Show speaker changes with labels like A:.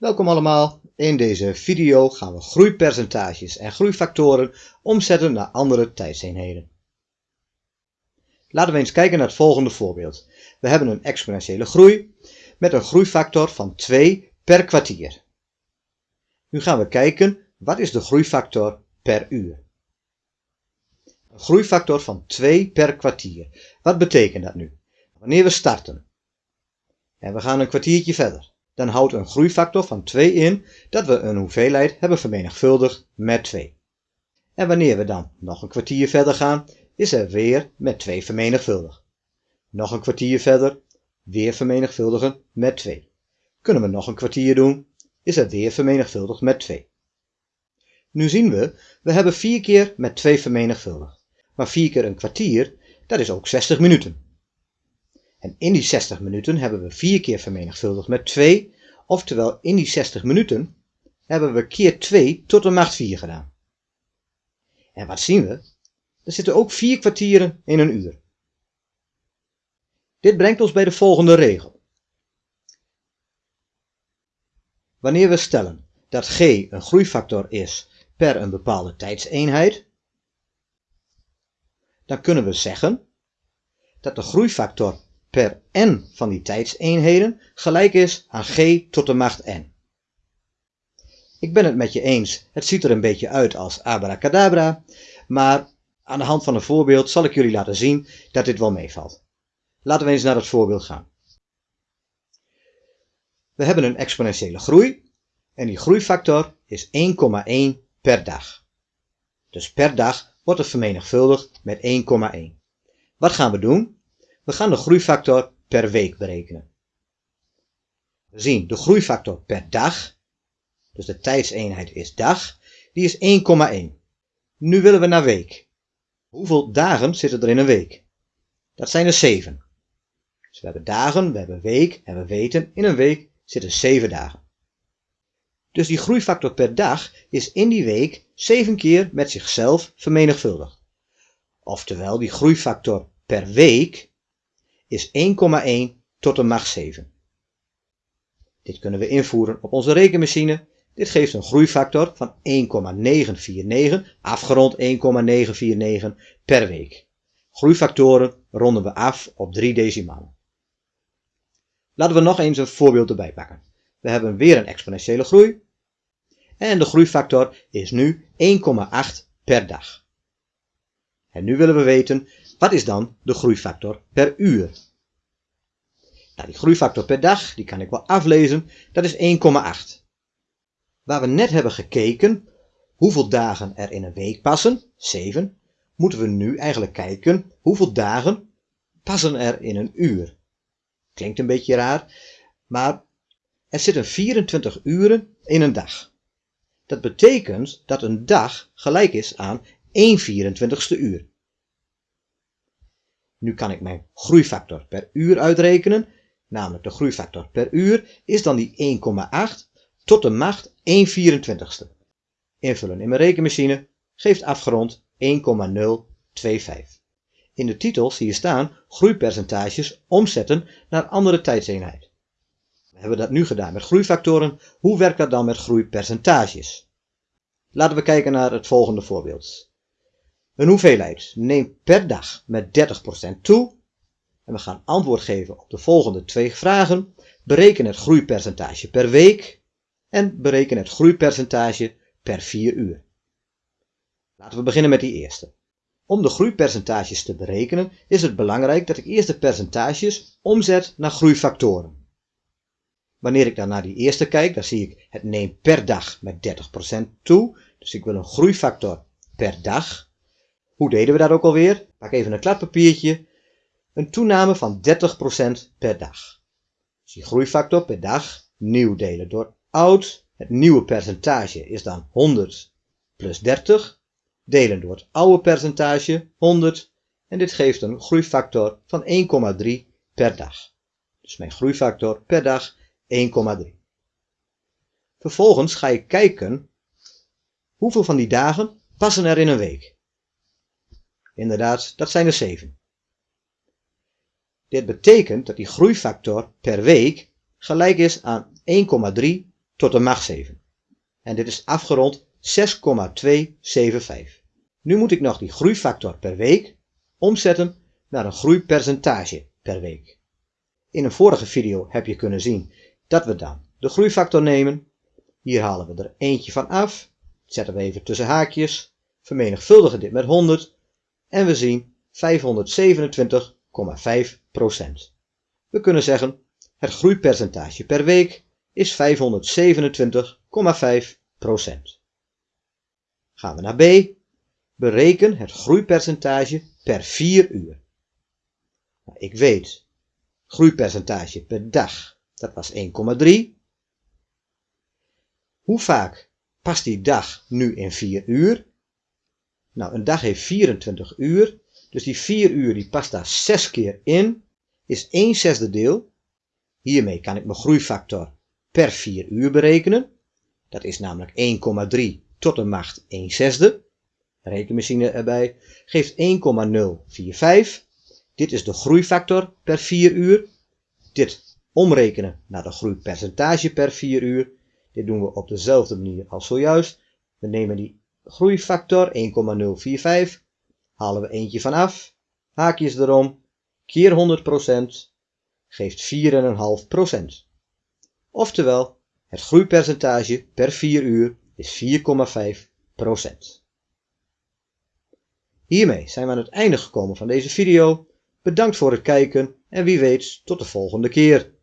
A: Welkom allemaal. In deze video gaan we groeipercentages en groeifactoren omzetten naar andere tijdseenheden. Laten we eens kijken naar het volgende voorbeeld. We hebben een exponentiële groei met een groeifactor van 2 per kwartier. Nu gaan we kijken wat is de groeifactor per uur. Een groeifactor van 2 per kwartier. Wat betekent dat nu? Wanneer we starten en we gaan een kwartiertje verder dan houdt een groeifactor van 2 in dat we een hoeveelheid hebben vermenigvuldigd met 2. En wanneer we dan nog een kwartier verder gaan, is er weer met 2 vermenigvuldigd. Nog een kwartier verder, weer vermenigvuldigen met 2. Kunnen we nog een kwartier doen, is er weer vermenigvuldigd met 2. Nu zien we, we hebben 4 keer met 2 vermenigvuldigd. Maar 4 keer een kwartier, dat is ook 60 minuten. En in die 60 minuten hebben we 4 keer vermenigvuldigd met 2, oftewel in die 60 minuten hebben we keer 2 tot de macht 4 gedaan. En wat zien we? Er zitten ook 4 kwartieren in een uur. Dit brengt ons bij de volgende regel. Wanneer we stellen dat g een groeifactor is per een bepaalde tijdseenheid, dan kunnen we zeggen dat de groeifactor per n van die tijdseenheden gelijk is aan g tot de macht n. Ik ben het met je eens, het ziet er een beetje uit als abracadabra, maar aan de hand van een voorbeeld zal ik jullie laten zien dat dit wel meevalt. Laten we eens naar het voorbeeld gaan. We hebben een exponentiële groei en die groeifactor is 1,1 per dag. Dus per dag wordt het vermenigvuldigd met 1,1. Wat gaan we doen? We gaan de groeifactor per week berekenen. We zien de groeifactor per dag, dus de tijdseenheid is dag, die is 1,1. Nu willen we naar week. Hoeveel dagen zitten er in een week? Dat zijn er 7. Dus we hebben dagen, we hebben week en we weten in een week zitten 7 dagen. Dus die groeifactor per dag is in die week 7 keer met zichzelf vermenigvuldigd. Oftewel, die groeifactor per week is 1,1 tot de macht 7. Dit kunnen we invoeren op onze rekenmachine. Dit geeft een groeifactor van 1,949, afgerond 1,949 per week. Groeifactoren ronden we af op 3 decimalen. Laten we nog eens een voorbeeld erbij pakken. We hebben weer een exponentiële groei. En de groeifactor is nu 1,8 per dag. En nu willen we weten wat is dan de groeifactor per uur? Nou, die groeifactor per dag, die kan ik wel aflezen, dat is 1,8. Waar we net hebben gekeken hoeveel dagen er in een week passen, 7, moeten we nu eigenlijk kijken hoeveel dagen passen er in een uur. Klinkt een beetje raar, maar er zitten 24 uren in een dag. Dat betekent dat een dag gelijk is aan 1 24ste uur. Nu kan ik mijn groeifactor per uur uitrekenen, namelijk de groeifactor per uur, is dan die 1,8 tot de macht 1 24ste. Invullen in mijn rekenmachine geeft afgerond 1,025. In de titel zie je staan groeipercentages omzetten naar andere tijdseenheid. We hebben dat nu gedaan met groeifactoren. Hoe werkt dat dan met groeipercentages? Laten we kijken naar het volgende voorbeeld. Een hoeveelheid neemt per dag met 30% toe. En we gaan antwoord geven op de volgende twee vragen. Bereken het groeipercentage per week en bereken het groeipercentage per 4 uur. Laten we beginnen met die eerste. Om de groeipercentages te berekenen is het belangrijk dat ik eerst de percentages omzet naar groeifactoren. Wanneer ik dan naar die eerste kijk, dan zie ik het neemt per dag met 30% toe. Dus ik wil een groeifactor per dag. Hoe deden we dat ook alweer? Pak even een kladpapiertje. Een toename van 30% per dag. Dus die groeifactor per dag nieuw delen door oud. Het nieuwe percentage is dan 100 plus 30. Delen door het oude percentage 100. En dit geeft een groeifactor van 1,3 per dag. Dus mijn groeifactor per dag 1,3. Vervolgens ga ik kijken hoeveel van die dagen passen er in een week. Inderdaad, dat zijn er 7. Dit betekent dat die groeifactor per week gelijk is aan 1,3 tot de macht 7. En dit is afgerond 6,275. Nu moet ik nog die groeifactor per week omzetten naar een groeipercentage per week. In een vorige video heb je kunnen zien dat we dan de groeifactor nemen. Hier halen we er eentje van af, zetten we even tussen haakjes, vermenigvuldigen dit met 100 en we zien 527,5%. We kunnen zeggen het groeipercentage per week is 527,5%. Gaan we naar B. Bereken het groeipercentage per 4 uur. Nou, ik weet, groeipercentage per dag, dat was 1,3. Hoe vaak past die dag nu in 4 uur? Nou, een dag heeft 24 uur, dus die 4 uur die past daar 6 keer in, is 1 zesde deel. Hiermee kan ik mijn groeifactor per 4 uur berekenen. Dat is namelijk 1,3 tot de macht 1 zesde. Rekenmachine erbij geeft 1,045. Dit is de groeifactor per 4 uur. Dit omrekenen naar de groeipercentage per 4 uur. Dit doen we op dezelfde manier als zojuist. We nemen die groeifactor 1,045, halen we eentje van af, haakjes erom, keer 100% geeft 4,5%. Oftewel, het groeipercentage per 4 uur is 4,5%. Hiermee zijn we aan het einde gekomen van deze video. Bedankt voor het kijken en wie weet tot de volgende keer.